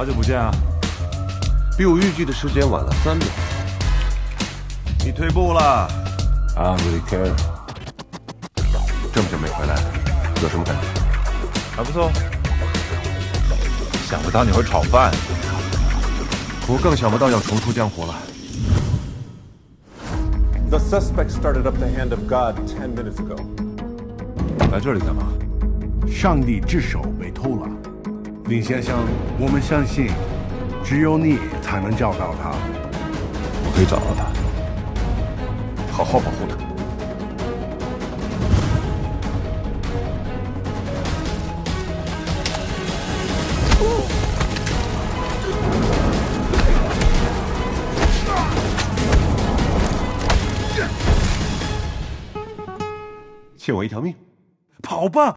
好久不见啊！比我预计的时间晚了三秒。你退步了。I don't really care。这么久没回来，有什么感觉？还不错。想不到你会炒饭。我更想不到要重出江湖了。The suspect started up the hand of God ten minutes ago。来这里干嘛？上帝之手被偷了，林先生，我们相信，只有你才能找到他。我可以找到他，好好保护他。欠我一条命，跑吧！